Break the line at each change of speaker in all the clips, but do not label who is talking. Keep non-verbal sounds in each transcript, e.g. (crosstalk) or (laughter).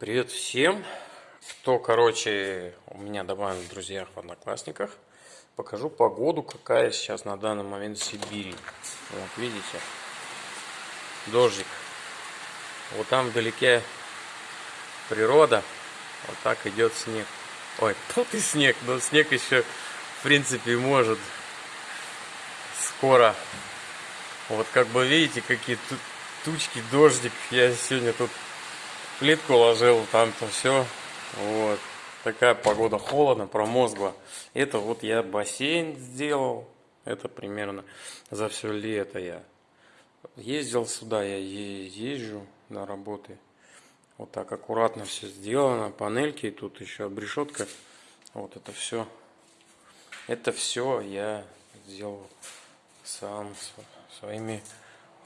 Привет всем, кто, короче, у меня добавлен в друзьях в Одноклассниках. Покажу погоду, какая сейчас на данный момент в Сибири. Вот, видите, дождик. Вот там вдалеке природа, вот так идет снег. Ой, (laughs) тут и снег, но снег еще, в принципе, может скоро. Вот как бы видите, какие тучки, дождик. Я сегодня тут плитку ложил, там-то все. Вот. Такая погода холодно, промозгла. Это вот я бассейн сделал. Это примерно за все лето я ездил сюда, я езжу на работы. Вот так аккуратно все сделано. Панельки, тут еще обрешетка. Вот это все. Это все я сделал сам своими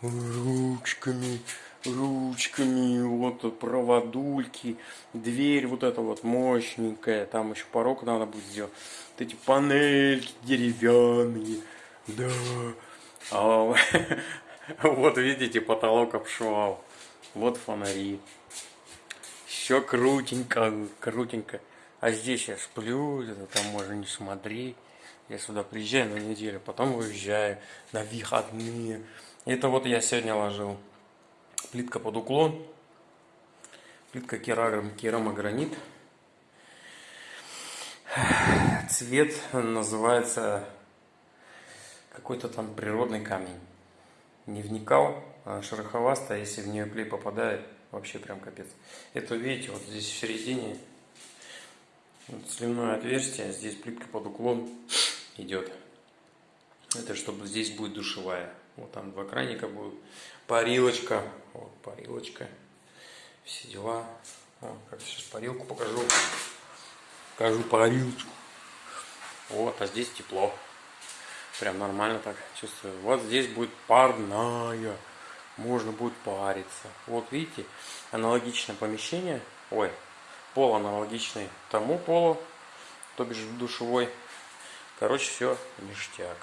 ручками ручками, вот проводульки, дверь вот эта вот мощненькая, там еще порог надо будет сделать. Вот эти панельки деревянные, да. А, вот (laughs) видите, потолок обшивал. Вот фонари. Все крутенько, крутенько. А здесь я сплю, это там можно не смотреть. Я сюда приезжаю на неделю, потом выезжаю на выходные. Это вот я сегодня ложил плитка под уклон, плитка керам, керамогранит. Цвет называется какой-то там природный камень. Не вникал, она шероховастая, если в нее клей попадает, вообще прям капец. Это видите, вот здесь в середине вот сливное отверстие, здесь плитка под уклон идет. Это чтобы здесь будет душевая. Вот там два краника будут. Парилочка. Вот парилочка. Все дела. Вот, как сейчас парилку покажу. Покажу парилочку. Вот, а здесь тепло. Прям нормально так чувствую. Вот здесь будет парная. Можно будет париться. Вот видите, аналогичное помещение. Ой, пол аналогичный тому полу, то бишь душевой. Короче, все ништяк.